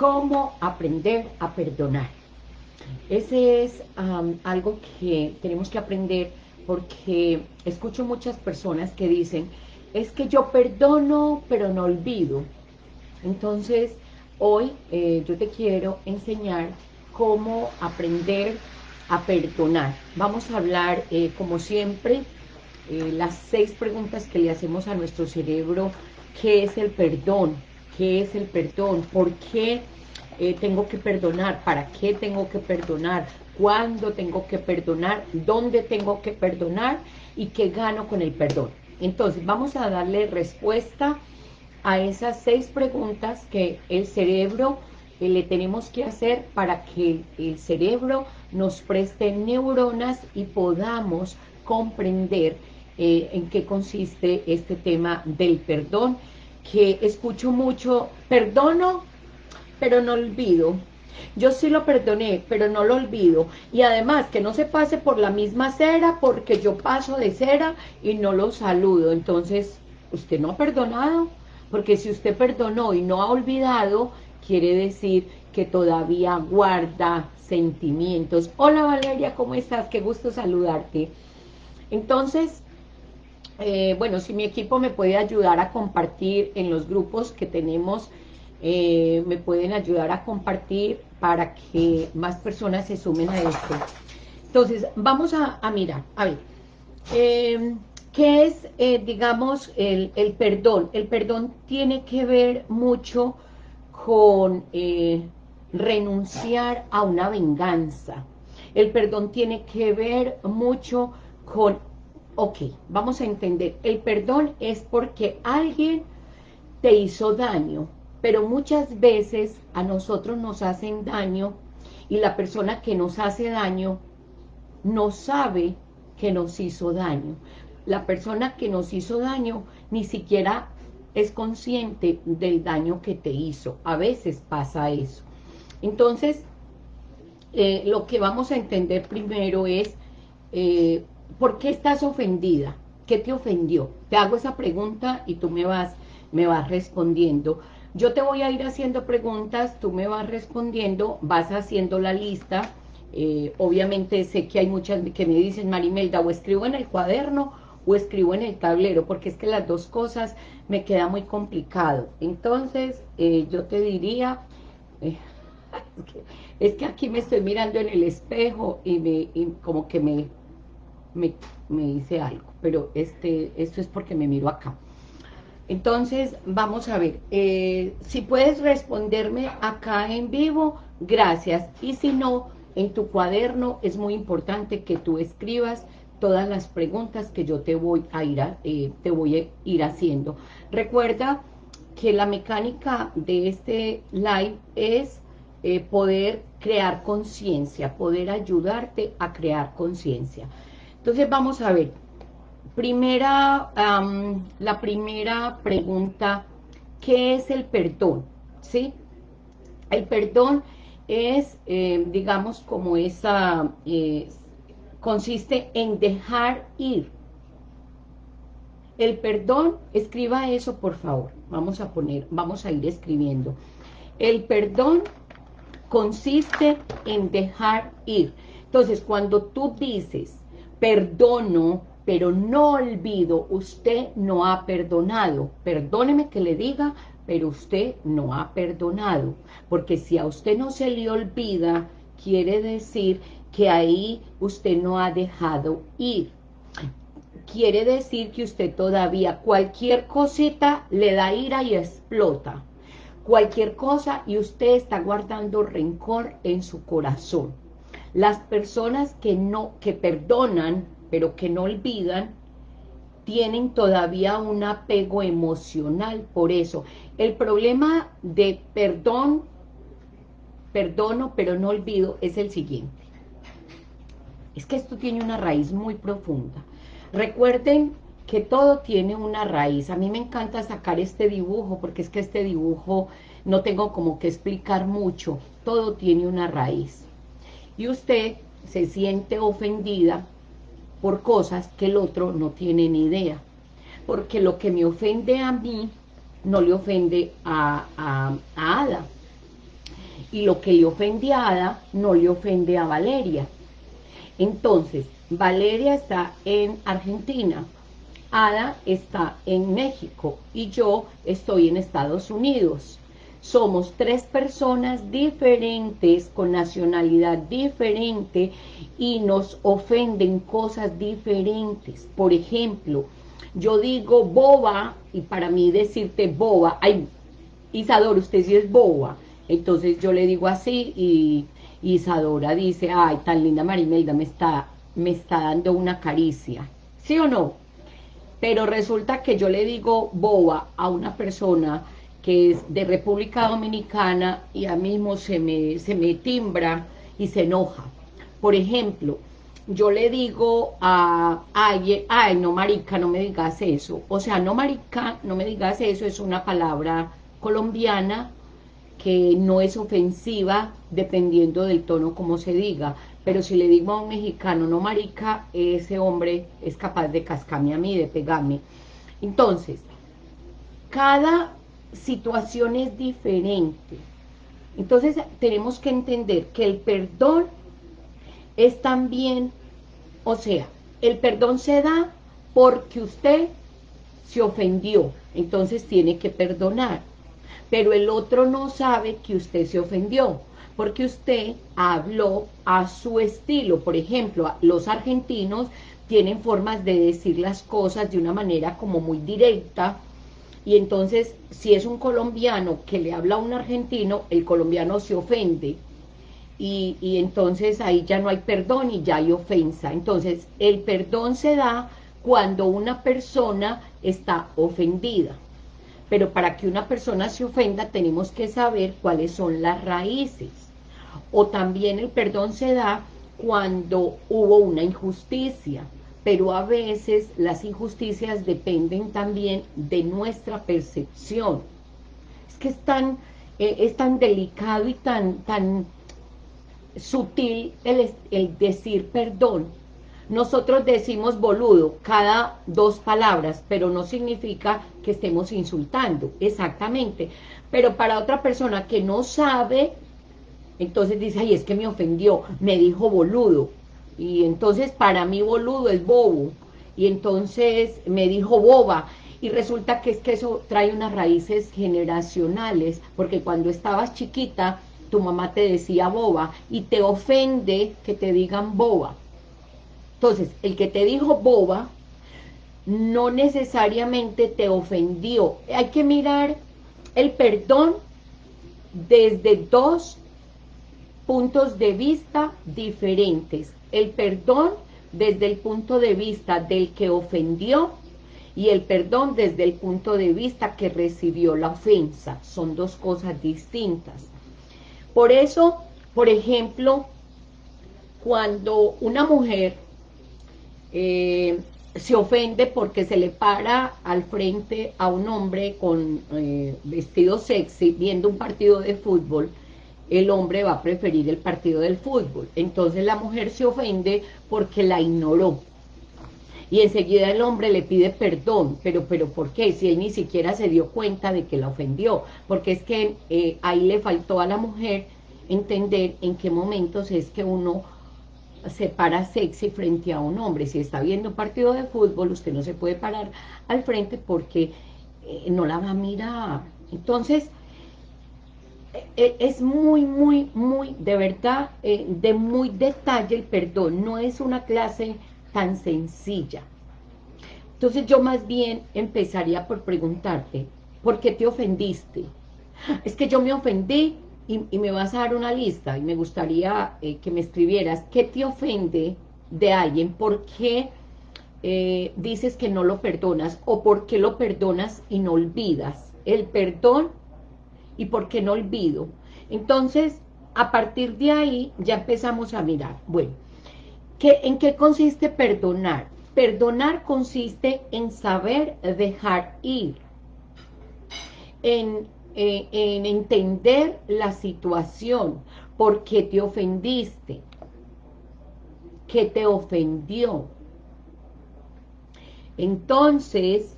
cómo aprender a perdonar. Ese es algo que tenemos que aprender porque escucho muchas personas que dicen, es que yo perdono, pero no olvido. Entonces, hoy eh, yo te quiero enseñar cómo aprender a perdonar. Vamos a hablar, eh, como siempre, eh, las seis preguntas que le hacemos a nuestro cerebro. ¿Qué es el perdón? ¿Qué es el perdón? ¿Por qué tengo que perdonar? ¿Para qué tengo que perdonar? ¿Cuándo tengo que perdonar? ¿Dónde tengo que perdonar? ¿Y qué gano con el perdón? Entonces, vamos a darle respuesta a esas seis preguntas que el cerebro eh, le tenemos que hacer para que el cerebro nos preste neuronas y podamos comprender eh, en qué consiste este tema del perdón, que escucho mucho, perdono, pero no olvido. Yo sí lo perdoné, pero no lo olvido. Y además, que no se pase por la misma cera, porque yo paso de cera y no lo saludo. Entonces, usted no ha perdonado, porque si usted perdonó y no ha olvidado, quiere decir que todavía guarda sentimientos. Hola Valeria, ¿cómo estás? Qué gusto saludarte. Entonces, eh, bueno, si mi equipo me puede ayudar a compartir en los grupos que tenemos, eh, me pueden ayudar a compartir para que más personas se sumen a esto. Entonces, vamos a, mirar, a ver, eh, ¿qué es, digamos, el, el, perdón? El perdón tiene que ver mucho con renunciar a una venganza. El perdón tiene que ver mucho con, ok, vamos a entender, el perdón es porque alguien te hizo daño, pero muchas veces a nosotros nos hacen daño y la persona que nos hace daño no sabe que nos hizo daño. La persona que nos hizo daño ni siquiera es consciente del daño que te hizo. A veces pasa eso. Entonces, eh, lo que vamos a entender primero es, eh, ¿por qué estás ofendida? ¿Qué te ofendió? Te hago esa pregunta y tú me vas, me vas respondiendo. Yo te voy a ir haciendo preguntas, tú me vas respondiendo, vas haciendo la lista. Eh, obviamente sé que hay muchas que me dicen, Marimelda, o escribo en el cuaderno o escribo en el tablero, porque es que las dos cosas me queda muy complicado. Entonces, yo te diría, es que aquí me estoy mirando en el espejo y, me, como que me, me, hice algo, pero este, esto es porque me miro acá. Entonces, vamos a ver, eh, si puedes responderme acá en vivo, gracias. Y si no, en tu cuaderno es muy importante que tú escribas todas las preguntas que yo te voy a ir, eh, te voy a ir haciendo. Recuerda que la mecánica de este live es eh, poder crear conciencia, poder ayudarte a crear conciencia. Entonces vamos a ver, primera, la primera pregunta, ¿qué es el perdón? ¿Sí? El perdón es, eh, digamos, como esa, eh, consiste en dejar ir. El perdón, escriba eso por favor, vamos a poner, vamos a ir escribiendo. El perdón consiste en dejar ir. Entonces, cuando tú dices, perdono, pero no olvido, usted no ha perdonado. Perdóneme que le diga, pero usted no ha perdonado. Porque si a usted no se le olvida, quiere decir que ahí usted no ha dejado ir. Quiere decir que usted todavía cualquier cosita le da ira y explota cualquier cosa y usted está guardando rencor en su corazón. Las personas que no, que perdonan, pero que no olvidan, tienen todavía un apego emocional por eso. El problema de perdón, perdono, pero no olvido, es el siguiente. Es que esto tiene una raíz muy profunda. Recuerden que todo tiene una raíz. A mí me encanta sacar este dibujo, porque es que este dibujo no tengo como que explicar mucho. Todo tiene una raíz. Y usted se siente ofendida por cosas que el otro no tiene ni idea. Porque lo que me ofende a mí, no le ofende a, a, a Ada. y lo que le ofende a Ada no le ofende a Valeria. Entonces, Valeria está en Argentina, Ada está en México y yo estoy en Estados Unidos. Somos tres personas diferentes, con nacionalidad diferente y nos ofenden cosas diferentes. Por ejemplo, yo digo boba y para mí decirte boba, ay, Isadora, usted sí es boba. Entonces yo le digo así y Isadora dice, ay, tan linda Marimelda, me está, me está dando una caricia. ¿Sí o no? Pero resulta que yo le digo boba a una persona que es de República Dominicana y a mismo se me, se me timbra y se enoja. Por ejemplo, yo le digo a alguien, ay, no marica, no me digas eso. O sea, no marica, no me digas eso, es una palabra colombiana que no es ofensiva dependiendo del tono como se diga. Pero si le digo a un mexicano, no marica, ese hombre es capaz de cascarme a mí, de pegarme. Entonces, cada situación es diferente. Entonces, tenemos que entender que el perdón es también, o sea, el perdón se da porque usted se ofendió, entonces tiene que perdonar. Pero el otro no sabe que usted se ofendió porque usted habló a su estilo. Por ejemplo, los argentinos tienen formas de decir las cosas de una manera como muy directa, y entonces si es un colombiano que le habla a un argentino, el colombiano se ofende, y, y, entonces ahí ya no hay perdón y ya hay ofensa. Entonces, el perdón se da cuando una persona está ofendida. Pero para que una persona se ofenda tenemos que saber cuáles son las raíces o también el perdón se da cuando hubo una injusticia, pero a veces las injusticias dependen también de nuestra percepción. Es que es tan, eh, es tan delicado y tan, tan sutil el, el decir perdón. Nosotros decimos boludo cada dos palabras, pero no significa que estemos insultando, exactamente. Pero para otra persona que no sabe entonces dice, ay, es que me ofendió, me dijo boludo, y entonces para mí boludo es bobo, y entonces me dijo boba, y resulta que es que eso trae unas raíces generacionales, porque cuando estabas chiquita, tu mamá te decía boba, y te ofende que te digan boba. Entonces, el que te dijo boba, no necesariamente te ofendió. Hay que mirar el perdón desde dos puntos de vista diferentes. El perdón desde el punto de vista del que ofendió y el perdón desde el punto de vista que recibió la ofensa. Son dos cosas distintas. Por eso, por ejemplo, cuando una mujer eh, se ofende porque se le para al frente a un hombre con eh, vestido sexy viendo un partido de fútbol, el hombre va a preferir el partido del fútbol. Entonces la mujer se ofende porque la ignoró. Y enseguida el hombre le pide perdón, pero pero ¿por qué? Si él ni siquiera se dio cuenta de que la ofendió, porque es que eh, ahí le faltó a la mujer entender en qué momentos es que uno se para sexy frente a un hombre. Si está viendo un partido de fútbol, usted no se puede parar al frente porque eh, no la va a mirar. Entonces, es muy, muy, muy, de verdad, eh, de muy detalle el perdón, no es una clase tan sencilla. Entonces yo más bien empezaría por preguntarte, ¿por qué te ofendiste? Es que yo me ofendí y, me vas a dar una lista y me gustaría eh, que me escribieras, ¿qué te ofende de alguien? ¿Por qué eh, dices que no lo perdonas? ¿O por qué lo perdonas y no olvidas? El perdón y por qué no olvido. Entonces, a partir de ahí ya empezamos a mirar, bueno, ¿qué, ¿en qué consiste perdonar? Perdonar consiste en saber dejar ir, en, eh, en entender la situación, por qué te ofendiste, qué te ofendió. Entonces,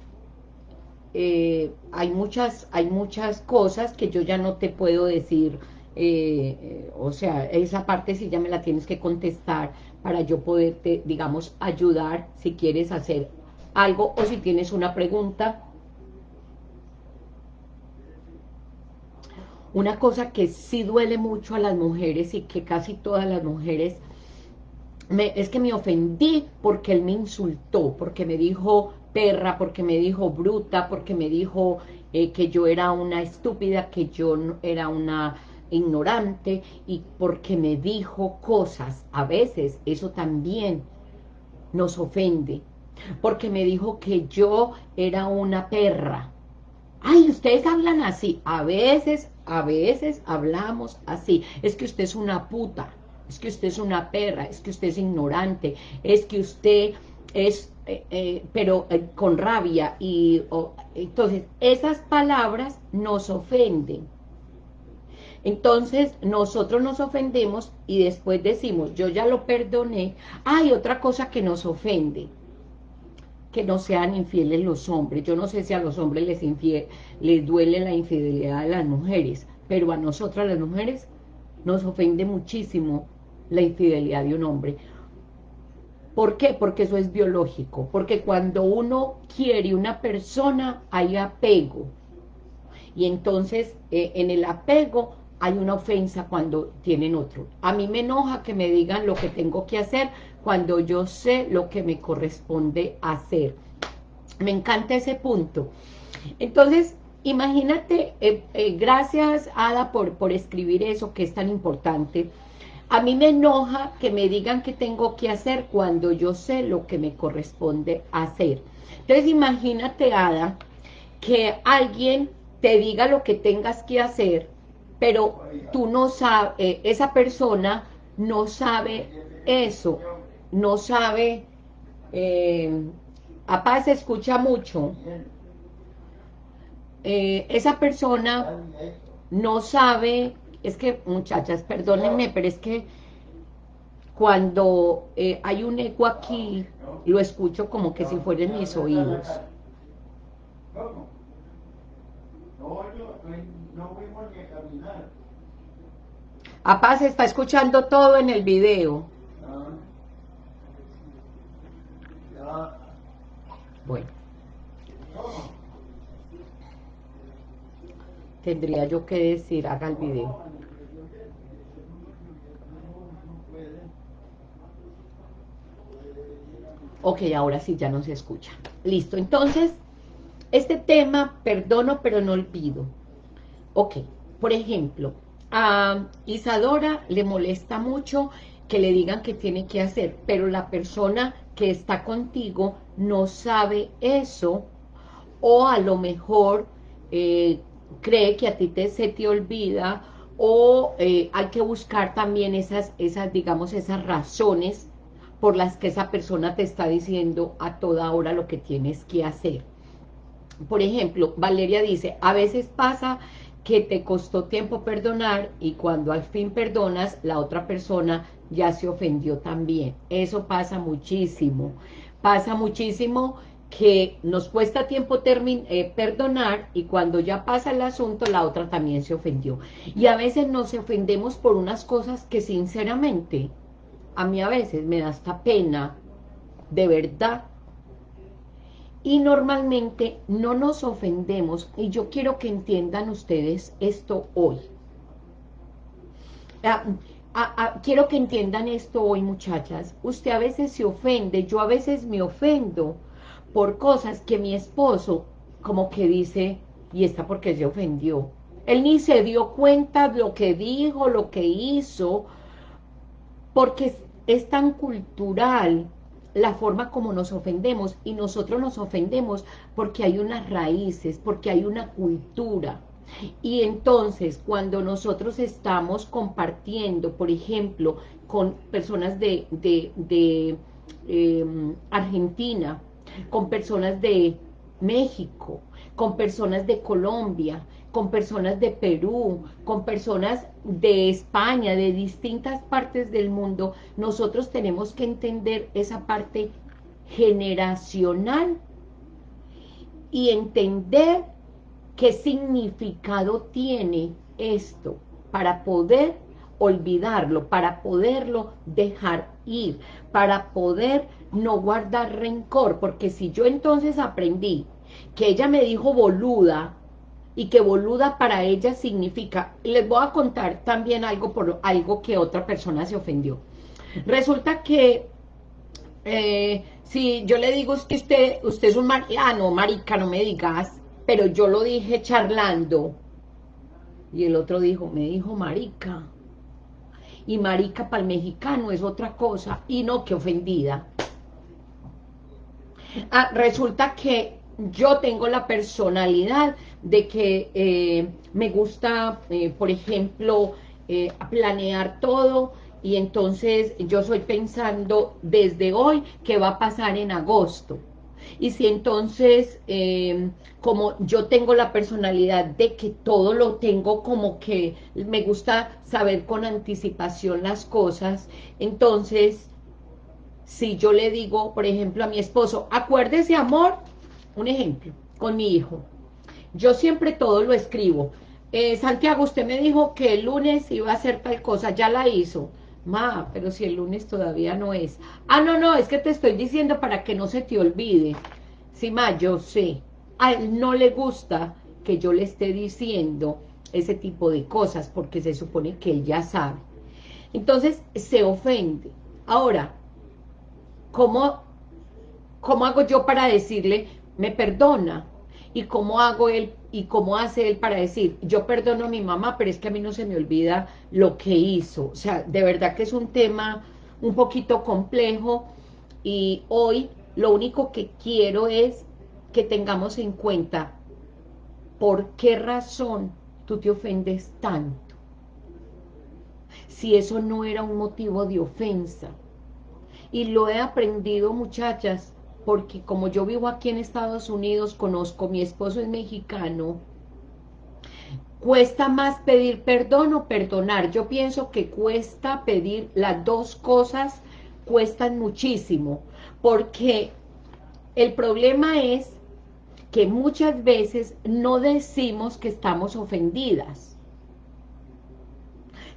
eh, hay, muchas, hay muchas cosas que yo ya no te puedo decir eh, o sea, esa parte sí ya me la tienes que contestar para yo poderte, digamos, ayudar si quieres hacer algo o si tienes una pregunta. Una cosa que sí duele mucho a las mujeres y que casi todas las mujeres, me, es que me ofendí porque él me insultó, porque me dijo perra, porque me dijo bruta, porque me dijo eh, que yo era una estúpida, que yo era una ignorante y porque me dijo cosas. A veces eso también nos ofende. Porque me dijo que yo era una perra. Ay, ustedes hablan así. A veces, a veces hablamos así. Es que usted es una puta. Es que usted es una perra. Es que usted es ignorante. Es que usted es, eh, eh, pero eh, con rabia. y Entonces, esas palabras nos ofenden. Entonces, nosotros nos ofendemos y después decimos, yo ya lo perdoné. Hay otra cosa que nos ofende, que no sean infieles los hombres. Yo no sé si a los hombres les, les duele la infidelidad de las mujeres, pero a nosotras las mujeres nos ofende muchísimo la infidelidad de un hombre. ¿Por qué? Porque eso es biológico. Porque cuando uno quiere una persona, hay apego. Y entonces, eh, en el apego, hay una ofensa cuando tienen otro. A mí me enoja que me digan lo que tengo que hacer cuando yo sé lo que me corresponde hacer. Me encanta ese punto. Entonces, imagínate, eh, eh, gracias Ada por, por escribir eso que es tan importante. A mí me enoja que me digan qué tengo que hacer cuando yo sé lo que me corresponde hacer. Entonces, imagínate, Ada, que alguien te diga lo que tengas que hacer pero tú no sabes, eh, esa persona no sabe eso, no sabe, eh, apá se escucha mucho, eh, esa persona no sabe, es que muchachas, perdónenme, pero es que cuando eh, hay un eco aquí, lo escucho como que si fueran mis oídos. Apá se está escuchando todo en el video. Bueno. Tendría yo que decir, haga el video. Ok, ahora sí ya no se escucha. Listo, entonces, este tema, perdono pero no olvido. Ok, por ejemplo, a Isadora le molesta mucho que le digan que tiene que hacer, pero la persona que está contigo no sabe eso, o a lo mejor eh, cree que a ti te, se te olvida, o eh, hay que buscar también esas, esas, digamos, esas razones por las que esa persona te está diciendo a toda hora lo que tienes que hacer. Por ejemplo, Valeria dice, a veces pasa que te costó tiempo perdonar y cuando al fin perdonas, la otra persona ya se ofendió también. Eso pasa muchísimo. Pasa muchísimo que nos cuesta tiempo eh, perdonar y cuando ya pasa el asunto, la otra también se ofendió. Y a veces nos ofendemos por unas cosas que sinceramente, a mí a veces me da esta pena, de verdad, y normalmente no nos ofendemos, y yo quiero que entiendan ustedes esto hoy. Ah, ah, ah, quiero que entiendan esto hoy, muchachas. Usted a veces se ofende, yo a veces me ofendo por cosas que mi esposo como que dice, y está porque se ofendió. Él ni se dio cuenta de lo que dijo, lo que hizo, porque es tan cultural la forma como nos ofendemos y nosotros nos ofendemos porque hay unas raíces, porque hay una cultura. Y entonces cuando nosotros estamos compartiendo, por ejemplo, con personas de, de, em, Argentina, con personas de México, con personas de Colombia, con personas de Perú, con personas de España, de distintas partes del mundo, nosotros tenemos que entender esa parte generacional y entender qué significado tiene esto. para poder olvidarlo, para poderlo dejar ir, para poder no guardar rencor, porque si yo entonces aprendí que ella me dijo boluda, y que boluda para ella significa, les voy a contar también algo por algo que otra persona se ofendió. Resulta que eh, si yo le digo es que usted, usted es un mar, ah no, marica, no me digas, pero yo lo dije charlando, y el otro dijo, me dijo marica, y marica para el mexicano es otra cosa, y no, que ofendida. Ah, resulta que yo tengo la personalidad de que eh, me gusta, eh, por ejemplo, eh, planear todo, y entonces yo soy pensando desde hoy qué va a pasar en agosto. Y si entonces, como yo tengo la personalidad de que todo lo tengo como que me gusta saber con anticipación las cosas, entonces, si yo le digo, por ejemplo, a mi esposo, acuérdese, amor, un ejemplo, con mi hijo, yo siempre todo lo escribo. Eh, Santiago, usted me dijo que el lunes iba a hacer tal cosa, ya la hizo. Ma, pero si el lunes todavía no es. Ah, no, no, es que te estoy diciendo para que no se te olvide. Sí, ma, yo sé. A él no le gusta que yo le esté diciendo ese tipo de cosas, porque se supone que él ya sabe. Entonces, se ofende. Ahora, ¿cómo, cómo hago yo para decirle, me perdona? y cómo hago él y cómo hace él para decir, yo perdono a mi mamá, pero es que a mí no se me olvida lo que hizo. O sea, de verdad que es un tema un poquito complejo y hoy lo único que quiero es que tengamos en cuenta por qué razón tú te ofendes tanto. Si eso no era un motivo de ofensa. Y lo he aprendido, muchachas, porque como yo vivo aquí en Estados Unidos, conozco, mi esposo es mexicano, cuesta más pedir perdón o perdonar. Yo pienso que cuesta pedir las dos cosas, cuestan muchísimo, porque el problema es que muchas veces no decimos que estamos ofendidas.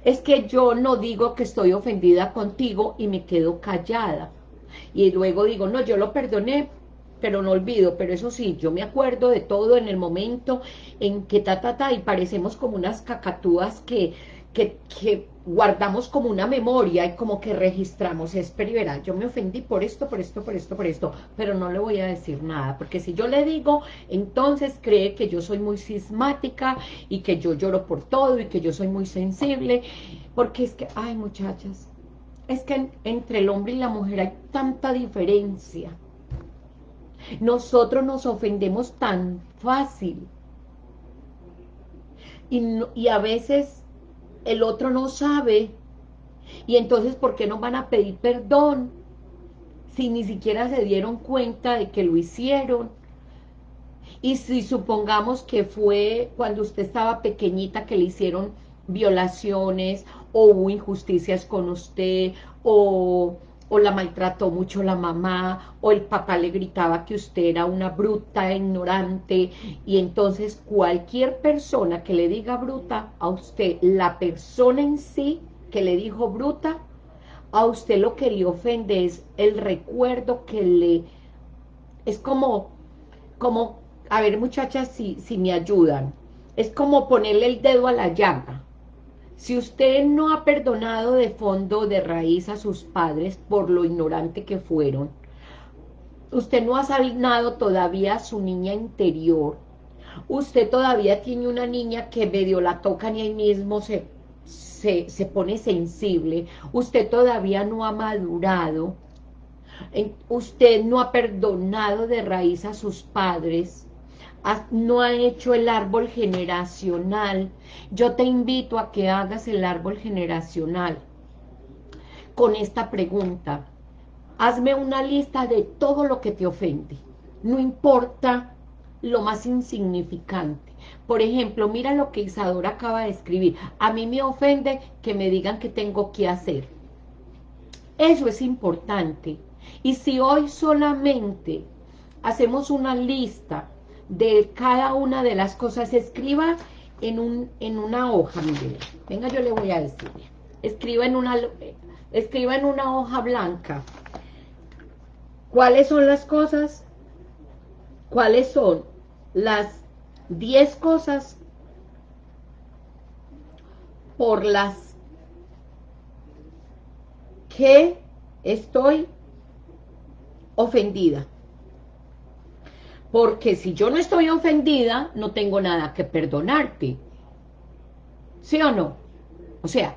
Es que yo no digo que estoy ofendida contigo y me quedo callada y luego digo, no, yo lo perdoné, pero no olvido, pero eso sí, yo me acuerdo de todo en el momento en que ta, ta, ta, y parecemos como unas cacatúas que, que, que guardamos como una memoria y como que registramos, es verá, yo me ofendí por esto, por esto, por esto, por esto, pero no le voy a decir nada, porque si yo le digo, entonces cree que yo soy muy sismática y que yo lloro por todo y que yo soy muy sensible, porque es que, ay muchachas, es que entre el hombre y la mujer hay tanta diferencia. Nosotros nos ofendemos tan fácil. Y, y, a veces el otro no sabe. Y entonces, ¿por qué no van a pedir perdón? Si ni siquiera se dieron cuenta de que lo hicieron. Y si supongamos que fue cuando usted estaba pequeñita que le hicieron violaciones o hubo injusticias con usted o, o, la maltrató mucho la mamá o el papá le gritaba que usted era una bruta, ignorante y entonces cualquier persona que le diga bruta a usted, la persona en sí que le dijo bruta, a usted lo que le ofende es el recuerdo que le... Es como, como, a ver muchachas si, si me ayudan, es como ponerle el dedo a la llaga. Si usted no ha perdonado de fondo, de raíz a sus padres por lo ignorante que fueron, usted no ha sanado todavía a su niña interior, usted todavía tiene una niña que medio la tocan y ahí mismo se, se, se pone sensible, usted todavía no ha madurado, usted no ha perdonado de raíz a sus padres, no ha hecho el árbol generacional, yo te invito a que hagas el árbol generacional con esta pregunta. Hazme una lista de todo lo que te ofende, no importa lo más insignificante. Por ejemplo, mira lo que Isadora acaba de escribir. A mí me ofende que me digan que tengo que hacer. Eso es importante. Y si hoy solamente hacemos una lista de cada una de las cosas, escriba en, un, en una hoja, mire, venga yo le voy a decir, escriba en una, escriba en una hoja blanca, ¿cuáles son las cosas? ¿Cuáles son las 10 cosas por las que estoy ofendida. Porque si yo no estoy ofendida, no tengo nada que perdonarte. ¿Sí o no? O sea,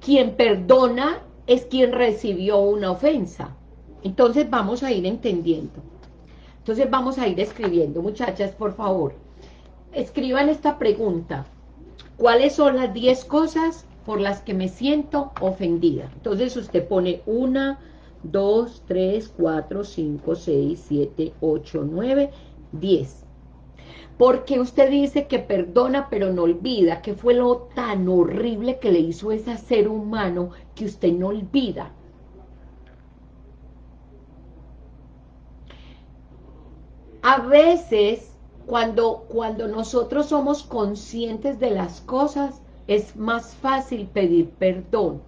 quien perdona es quien recibió una ofensa. Entonces vamos a ir entendiendo. Entonces vamos a ir escribiendo. Muchachas, por favor, escriban esta pregunta. ¿Cuáles son las 10 cosas por las que me siento ofendida? Entonces usted pone una, 2, 3, 4, 5, 6, 7, 8, 9, 10. Porque usted dice que perdona pero no olvida, que fue lo tan horrible que le hizo ese ser humano que usted no olvida. A veces, cuando, cuando nosotros somos conscientes de las cosas, es más fácil pedir perdón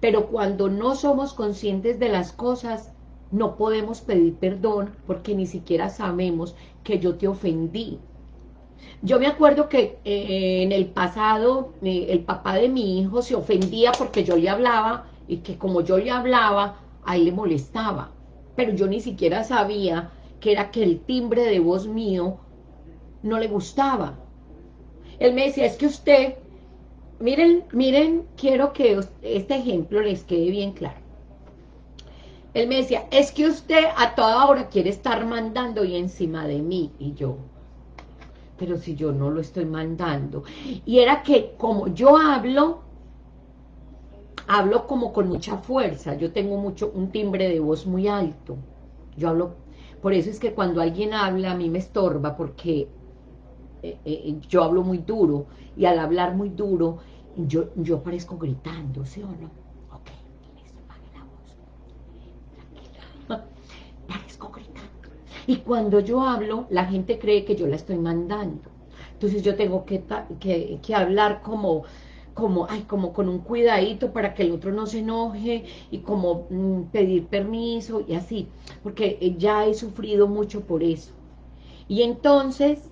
pero cuando no somos conscientes de las cosas, no podemos pedir perdón porque ni siquiera sabemos que yo te ofendí. Yo me acuerdo que eh, en el pasado eh, el papá de mi hijo se ofendía porque yo le hablaba y que como yo le hablaba, a él le molestaba. Pero yo ni siquiera sabía que era que el timbre de voz mío no le gustaba. Él me decía, es que usted miren, miren, quiero que este ejemplo les quede bien claro. Él me decía, es que usted a toda hora quiere estar mandando y encima de mí. Y yo, pero si yo no lo estoy mandando. Y era que como yo hablo, hablo como con mucha fuerza. Yo tengo mucho un timbre de voz muy alto. Yo hablo, por eso es que cuando alguien habla a mí me estorba porque eh, eh, yo hablo muy duro y al hablar muy duro yo, yo parezco gritando, ¿sí o no? Ok, listo, la voz. Tranquila. Parezco gritando. Y cuando yo hablo, la gente cree que yo la estoy mandando. Entonces yo tengo que, que, hablar como, como, ay, como con un cuidadito para que el otro no se enoje y como mm, pedir permiso y así, porque ya he sufrido mucho por eso. Y entonces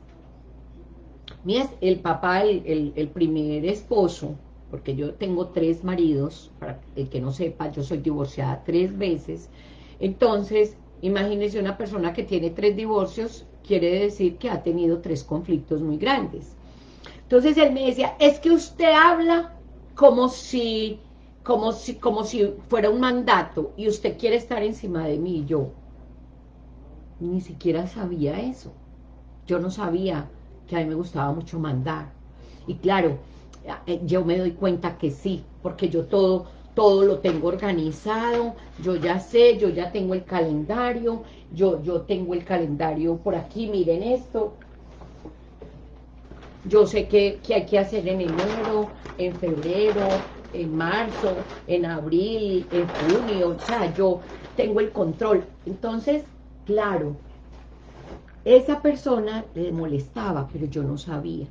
el papá, el, primer esposo, porque yo tengo tres maridos, para el que no sepa, yo soy divorciada tres veces, entonces, imagínese una persona que tiene tres divorcios, quiere decir que ha tenido tres conflictos muy grandes. Entonces él me decía, es que usted habla como si, como si, como si fuera un mandato, y usted quiere estar encima de mí, yo ni siquiera sabía eso, yo no sabía que a mí me gustaba mucho mandar. Y claro, eh, yo me doy cuenta que sí, porque yo todo, todo lo tengo organizado, yo ya sé, yo ya tengo el calendario, yo, yo tengo el calendario por aquí, miren esto, yo sé qué, hay que hacer en enero, en febrero, en marzo, en abril, en junio, o sea, yo tengo el control. Entonces, claro, esa persona le molestaba, pero yo no sabía.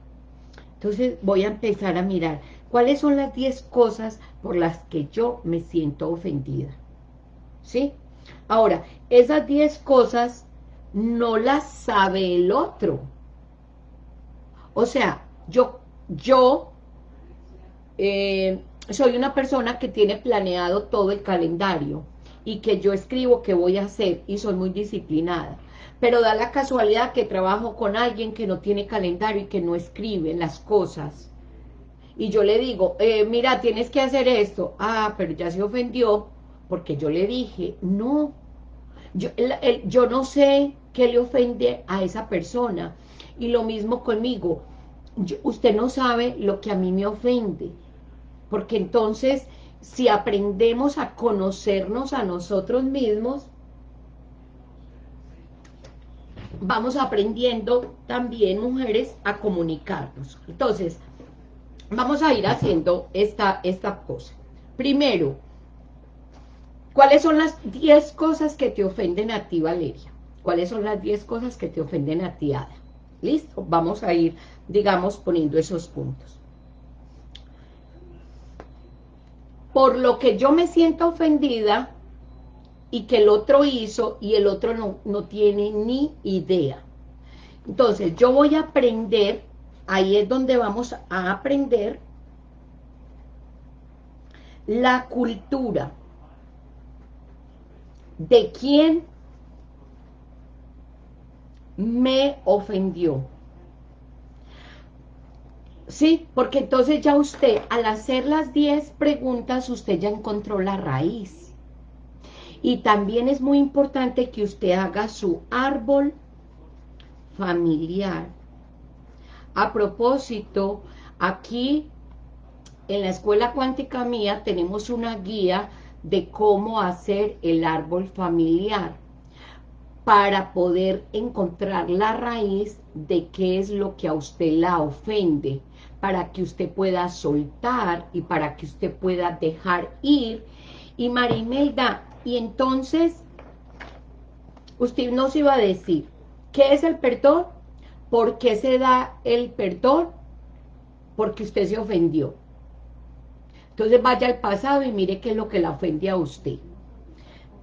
Entonces voy a empezar a mirar cuáles son las 10 cosas por las que yo me siento ofendida. ¿Sí? Ahora, esas 10 cosas no las sabe el otro. O sea, yo, yo eh, soy una persona que tiene planeado todo el calendario y que yo escribo qué voy a hacer y soy muy disciplinada pero da la casualidad que trabajo con alguien que no tiene calendario y que no escribe las cosas. Y yo le digo, eh, mira, tienes que hacer esto. Ah, pero ya se ofendió porque yo le dije, no, yo, yo no sé qué le ofende a esa persona. Y lo mismo conmigo, usted no sabe lo que a mí me ofende. Porque entonces, si aprendemos a conocernos a nosotros mismos, vamos aprendiendo también, mujeres, a comunicarnos. Entonces, vamos a ir haciendo esta, esta cosa. Primero, ¿cuáles son las 10 cosas que te ofenden a ti, Valeria? ¿Cuáles son las 10 cosas que te ofenden a ti, Ada? ¿Listo? Vamos a ir, digamos, poniendo esos puntos. Por lo que yo me siento ofendida y que el otro hizo y el otro no, no tiene ni idea. Entonces, yo voy a aprender, ahí es donde vamos a aprender la cultura de quién me ofendió. Sí, porque entonces ya usted, al hacer las 10 preguntas, usted ya encontró la raíz. Y también es muy importante que usted haga su árbol familiar. A propósito, aquí en la escuela cuántica mía tenemos una guía de cómo hacer el árbol familiar para poder encontrar la raíz de qué es lo que a usted la ofende, para que usted pueda soltar y para que usted pueda dejar ir. Y Marimelda, y entonces, usted nos iba a decir, ¿qué es el perdón? ¿Por qué se da el perdón? Porque usted se ofendió. Entonces vaya al pasado y mire qué es lo que la ofende a usted.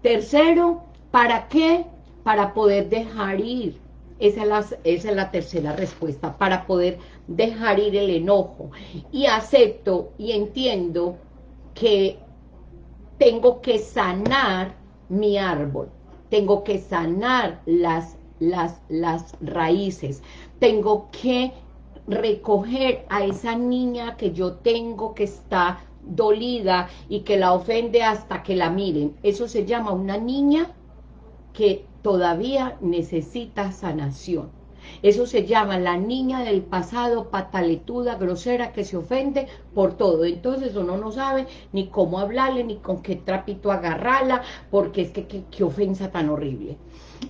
Tercero, ¿para qué? Para poder dejar ir. Esa esa es la tercera respuesta, para poder dejar ir el enojo. Y acepto y entiendo que tengo que sanar mi árbol, tengo que sanar las, las, las raíces, tengo que recoger a esa niña que yo tengo que está dolida y que la ofende hasta que la miren. Eso se llama una niña que todavía necesita sanación. Eso se llama la niña del pasado, pataletuda, grosera, que se ofende por todo. Entonces uno no sabe ni cómo hablarle, ni con qué trapito agarrarla, porque es que qué ofensa tan horrible.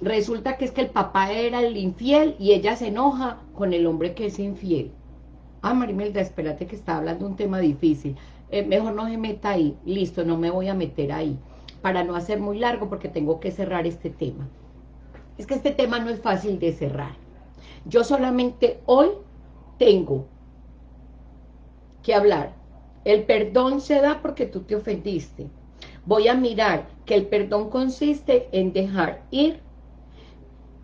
Resulta que es que el papá era el infiel y ella se enoja con el hombre que es infiel. Ah, Marimelda, espérate que está hablando un tema difícil. Eh, mejor no se meta ahí, listo, no me voy a meter ahí, para no hacer muy largo porque tengo que cerrar este tema. Es que este tema no es fácil de cerrar. Yo solamente hoy tengo que hablar. El perdón se da porque tú te ofendiste. Voy a mirar que el perdón consiste en dejar ir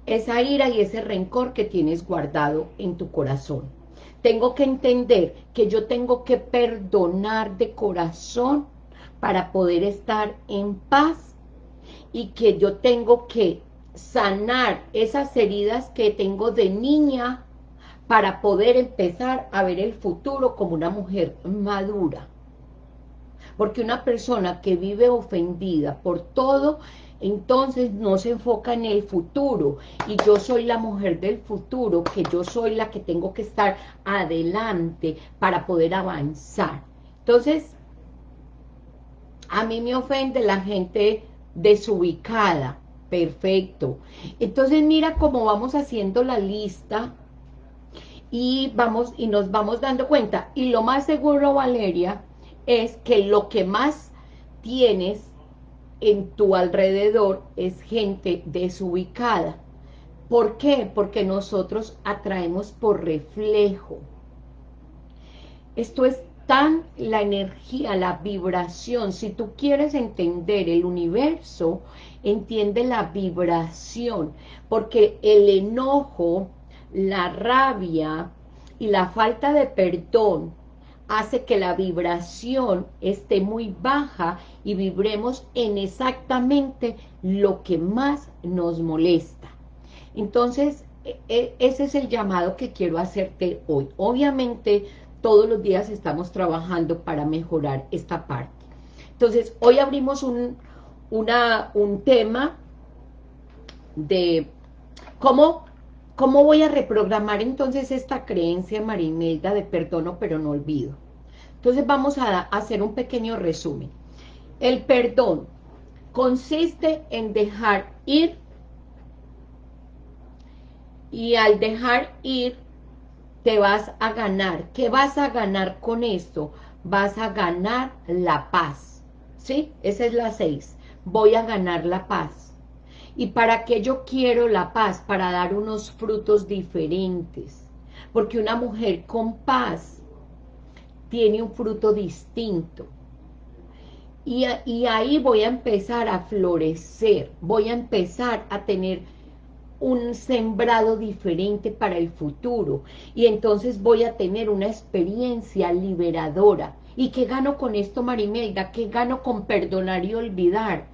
esa ira y ese rencor que tienes guardado en tu corazón. Tengo que entender que yo tengo que perdonar de corazón para poder estar en paz y que yo tengo que sanar esas heridas que tengo de niña para poder empezar a ver el futuro como una mujer madura. Porque una persona que vive ofendida por todo entonces no se enfoca en el futuro y yo soy la mujer del futuro, que yo soy la que tengo que estar adelante para poder avanzar. Entonces, a mí me ofende la gente desubicada, perfecto. Entonces mira cómo vamos haciendo la lista y, vamos, y nos vamos dando cuenta. Y lo más seguro, Valeria, es que lo que más tienes en tu alrededor es gente desubicada. ¿Por qué? Porque nosotros atraemos por reflejo. Esto es tan la energía, la vibración. Si tú quieres entender el universo, entiende la vibración. Porque el enojo, la rabia y la falta de perdón hace que la vibración esté muy baja y vibremos en exactamente lo que más nos molesta. Entonces, e, e, ese es el llamado que quiero hacerte hoy. Obviamente, todos los días estamos trabajando para mejorar esta parte. Entonces, hoy abrimos un, una, un tema de cómo ¿Cómo voy a reprogramar entonces esta creencia, Marimelda, de perdono pero no olvido? Entonces vamos a hacer un pequeño resumen. El perdón consiste en dejar ir y al dejar ir te vas a ganar. ¿Qué vas a ganar con esto? Vas a ganar la paz. ¿Sí? Esa es la seis. Voy a ganar la paz ¿Y para qué yo quiero la paz? Para dar unos frutos diferentes. Porque una mujer con paz tiene un fruto distinto. Y, y, ahí voy a empezar a florecer, voy a empezar a tener un sembrado diferente para el futuro, y entonces voy a tener una experiencia liberadora. ¿Y qué gano con esto, Marimelda? ¿Qué gano con perdonar y olvidar?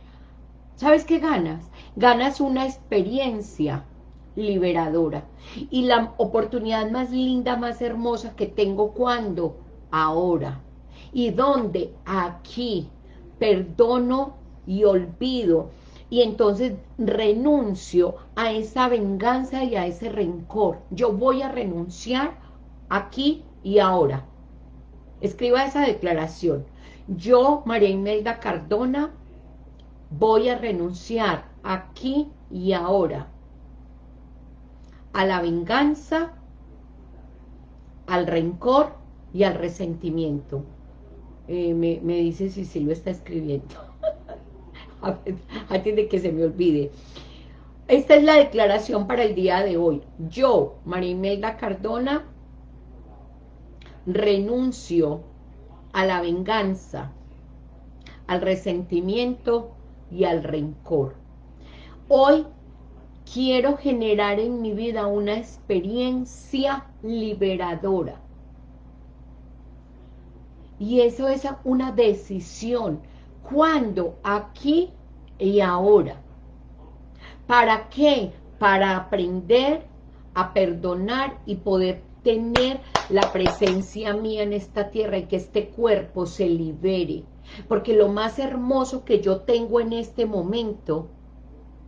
¿Sabes qué ganas? Ganas una experiencia liberadora. Y la oportunidad más linda, más hermosa que tengo, ¿cuándo? Ahora. ¿Y dónde? Aquí, perdono y olvido. Y entonces renuncio a esa venganza y a ese rencor. Yo voy a renunciar aquí y ahora. Escriba esa declaración. Yo, María Imelda Cardona, voy a renunciar aquí y ahora a la venganza, al rencor y al resentimiento. Eh, me, dice si está escribiendo. Antes de que se me olvide. Esta es la declaración para el día de hoy. Yo, María Imelda Cardona, renuncio a la venganza, al resentimiento y al rencor. Hoy quiero generar en mi vida una experiencia liberadora y eso es una decisión. ¿Cuándo? Aquí y ahora. ¿Para qué? Para aprender a perdonar y poder tener la presencia mía en esta tierra y que este cuerpo se libere. Porque lo más hermoso que yo tengo en este momento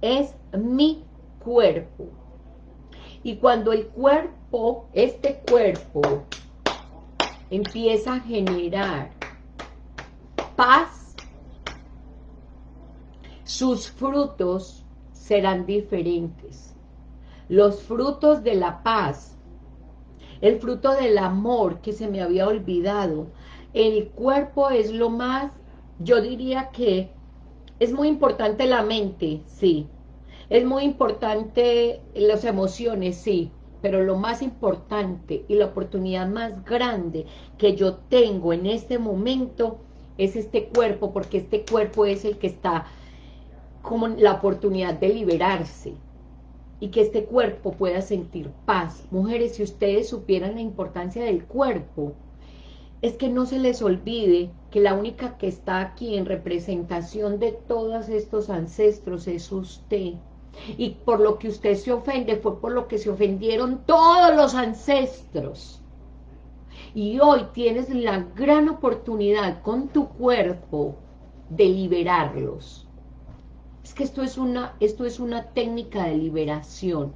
es mi cuerpo. Y cuando el cuerpo, este cuerpo, empieza a generar paz, sus frutos serán diferentes. Los frutos de la paz, el fruto del amor que se me había olvidado, el cuerpo es lo más, yo diría que es muy importante la mente, sí, es muy importante las emociones, sí, pero lo más importante y la oportunidad más grande que yo tengo en este momento es este cuerpo, porque este cuerpo es el que está como la oportunidad de liberarse y que este cuerpo pueda sentir paz. Mujeres, si ustedes supieran la importancia del cuerpo, es que no se les olvide que la única que está aquí en representación de todos estos ancestros es usted. Y por lo que usted se ofende fue por lo que se ofendieron todos los ancestros. Y hoy tienes la gran oportunidad con tu cuerpo de liberarlos. Es que esto es una, esto es una técnica de liberación.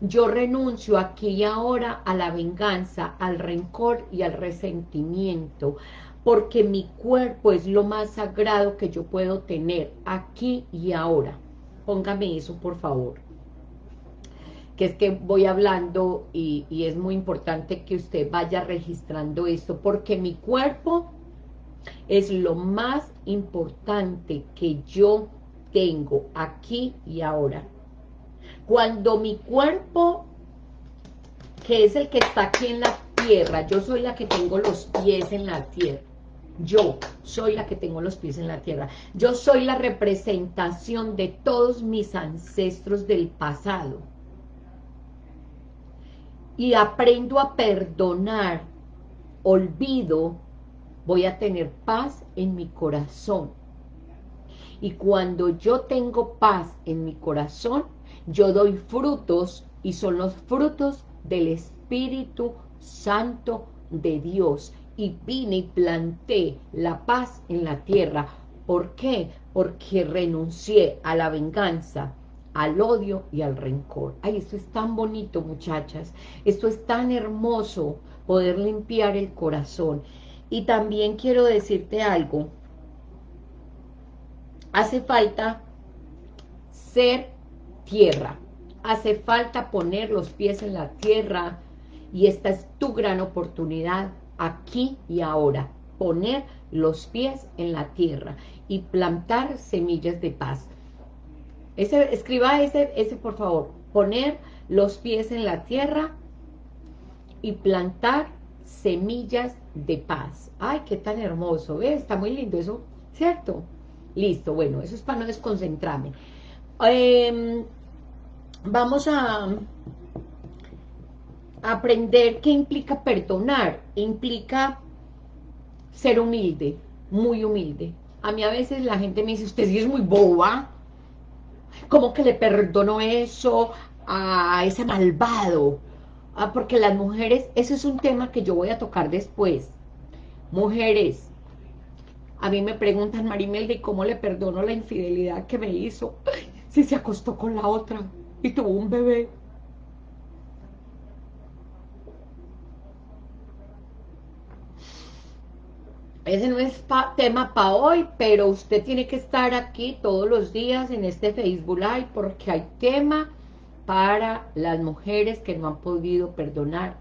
Yo renuncio aquí y ahora a la venganza, al rencor y al resentimiento, porque mi cuerpo es lo más sagrado que yo puedo tener aquí y ahora póngame eso por favor que es que voy hablando y, es muy importante que usted vaya registrando esto, porque mi cuerpo es lo más importante que yo tengo aquí y ahora. Cuando mi cuerpo, que es el que está aquí en la tierra, yo soy la que tengo los pies en la tierra, yo soy la que tengo los pies en la tierra. Yo soy la representación de todos mis ancestros del pasado. Y aprendo a perdonar, olvido, voy a tener paz en mi corazón. Y cuando yo tengo paz en mi corazón, yo doy frutos y son los frutos del Espíritu Santo de Dios y vine y planté la paz en la tierra. ¿Por qué? Porque renuncié a la venganza, al odio y al rencor. Ay, esto es tan bonito, muchachas. Esto es tan hermoso, poder limpiar el corazón. Y también quiero decirte algo. Hace falta ser tierra. Hace falta poner los pies en la tierra. Y esta es tu gran oportunidad aquí y ahora, poner los pies en la tierra y plantar semillas de paz. Ese, escriba ese, ese, por favor. Poner los pies en la tierra y plantar semillas de paz. Ay, qué tan hermoso, ¿ves? Está muy lindo eso, ¿cierto? Listo, bueno, eso es para no desconcentrarme. Em, vamos a aprender qué implica perdonar. Implica ser humilde, muy humilde. A mí a veces la gente me dice, usted sí es muy boba. ¿Cómo que le perdono eso a ese malvado? Ah, porque las mujeres, ese es un tema que yo voy a tocar después. Mujeres, a mí me preguntan, Marimelde, ¿cómo le perdono la infidelidad que me hizo? Si se acostó con la otra y tuvo un bebé. Ese no es tema para hoy, pero usted tiene que estar aquí todos los días en este Facebook Live porque hay tema para las mujeres que no han podido perdonar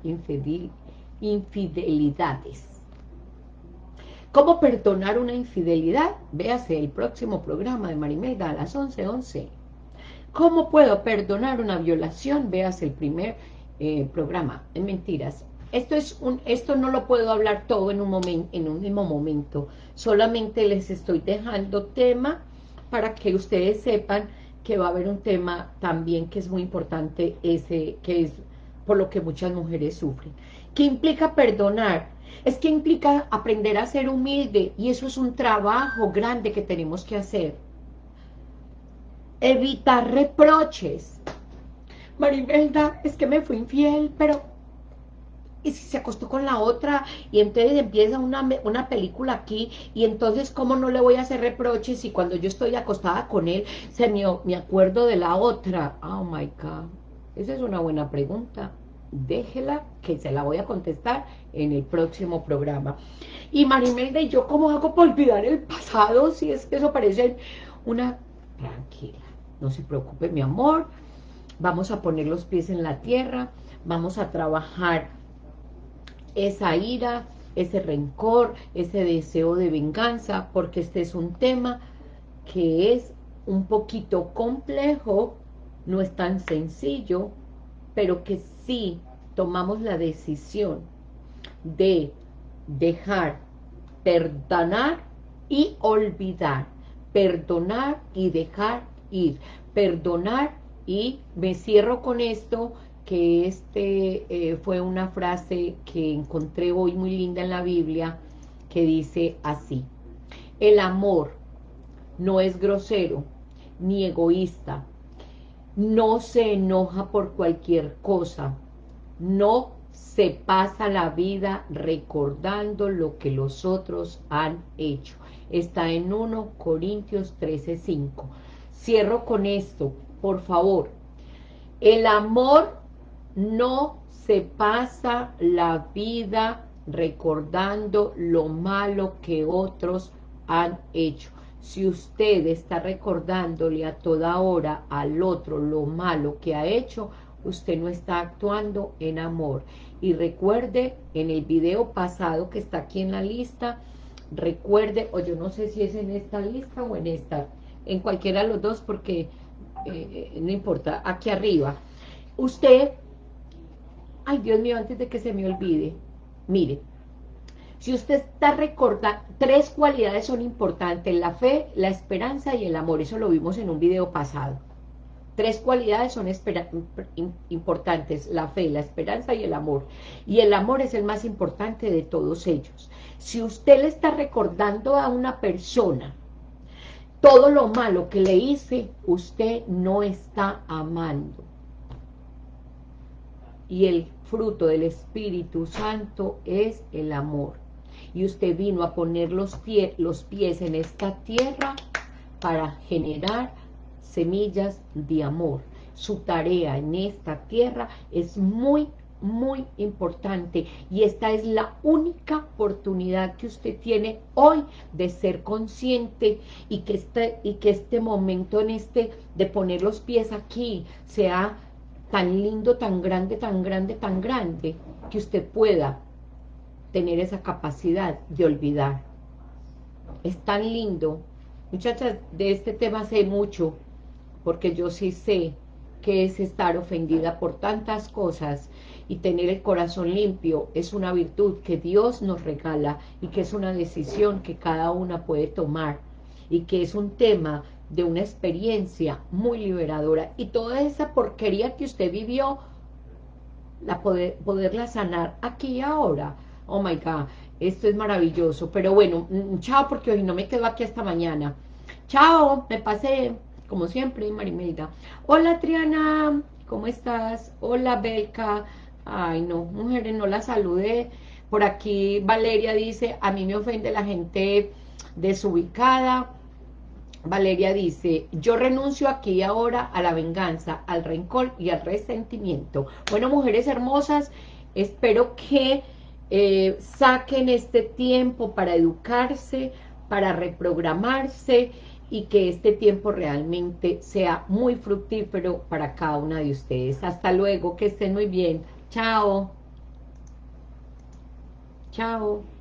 infidelidades. ¿Cómo perdonar una infidelidad? Véase el próximo programa de Marimelda a las 11.11. 11. ¿Cómo puedo perdonar una violación? Véase el primer eh, programa. En mentiras. Esto, es un, esto no lo puedo hablar todo en un, momento, en un mismo momento. Solamente les estoy dejando tema para que ustedes sepan que va a haber un tema también que es muy importante, ese que es por lo que muchas mujeres sufren. ¿Qué implica perdonar? Es que implica aprender a ser humilde y eso es un trabajo grande que tenemos que hacer. Evitar reproches. Maribelda, es que me fui infiel, pero y si se acostó con la otra, y entonces empieza una, una película aquí, y entonces cómo no le voy a hacer reproches si cuando yo estoy acostada con él, se me, me acuerdo de la otra. Oh my God, esa es una buena pregunta. Déjela, que se la voy a contestar en el próximo programa. Y Marimelda, ¿y yo cómo hago para olvidar el pasado? Si es que eso parece una... Tranquila, no se preocupe, mi amor. Vamos a poner los pies en la tierra, vamos a trabajar esa ira, ese rencor, ese deseo de venganza, porque este es un tema que es un poquito complejo, no es tan sencillo, pero que si tomamos la decisión de dejar, perdonar y olvidar, perdonar y dejar ir, perdonar y me cierro con esto, que este eh, fue una frase que encontré hoy muy linda en la Biblia, que dice así, el amor no es grosero ni egoísta, no se enoja por cualquier cosa, no se pasa la vida recordando lo que los otros han hecho. Está en 1 Corintios 13:5. Cierro con esto, por favor. El amor no se pasa la vida recordando lo malo que otros han hecho. Si usted está recordándole a toda hora al otro lo malo que ha hecho, usted no está actuando en amor. Y recuerde, en el video pasado que está aquí en la lista, recuerde, o yo no sé si es en esta lista o en esta, en cualquiera de los dos, porque eh, no importa, aquí arriba. Usted Ay, Dios mío, antes de que se me olvide, mire, si usted está recordando, tres cualidades son importantes, la fe, la esperanza y el amor, eso lo vimos en un video pasado. Tres cualidades son importantes, la fe, la esperanza y el amor. Y el amor es el más importante de todos ellos. Si usted le está recordando a una persona todo lo malo que le hice, usted no está amando y el fruto del Espíritu Santo es el amor. Y usted vino a poner los, pies, en esta tierra para generar semillas de amor. Su tarea en esta tierra es muy, muy importante y esta es la única oportunidad que usted tiene hoy de ser consciente y que este, y que este momento en este de poner los pies aquí sea tan lindo, tan grande, tan grande, tan grande, que usted pueda tener esa capacidad de olvidar. Es tan lindo. Muchachas, de este tema sé mucho, porque yo sí sé que es estar ofendida por tantas cosas y tener el corazón limpio es una virtud que Dios nos regala y que es una decisión que cada una puede tomar y que es un tema de una experiencia muy liberadora. Y toda esa porquería que usted vivió la poder, poderla sanar aquí y ahora. Oh my god, esto es maravilloso. Pero bueno, mm, chao porque hoy no me quedo aquí hasta mañana. Chao, me pasé como siempre, Marimelda. Hola, Triana, ¿cómo estás? Hola, Belka. Ay, no, mujeres, no la saludé. Por aquí Valeria dice, a mí me ofende la gente desubicada. Valeria dice, yo renuncio aquí ahora a la venganza, al rencor y al resentimiento. Bueno, mujeres hermosas, espero que eh, saquen este tiempo para educarse, para reprogramarse y que este tiempo realmente sea muy fructífero para cada una de ustedes. Hasta luego, que estén muy bien. Chao. Chao.